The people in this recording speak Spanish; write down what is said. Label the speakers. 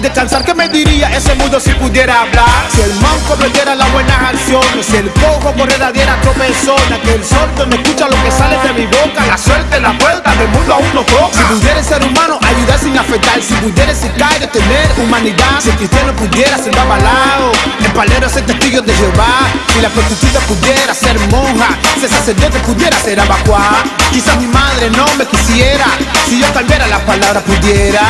Speaker 1: sin descansar, ¿qué me diría ese mundo si pudiera hablar? Si el manco diera las buenas acciones, si el cojo correra diera tropezones, que el sordo me escucha lo que sale de mi boca, la suerte en la puerta del mundo aún no toca. Si pudiera ser humano, ayudar sin afectar, si pudiera ser caer, tener humanidad, si el cristiano pudiera ser babalao, el palero ser testigo de Jehová, si la prostituta pudiera ser monja, si el sacerdote pudiera ser abacuá, quizás mi madre no me quisiera, si yo cambiara la palabra pudiera.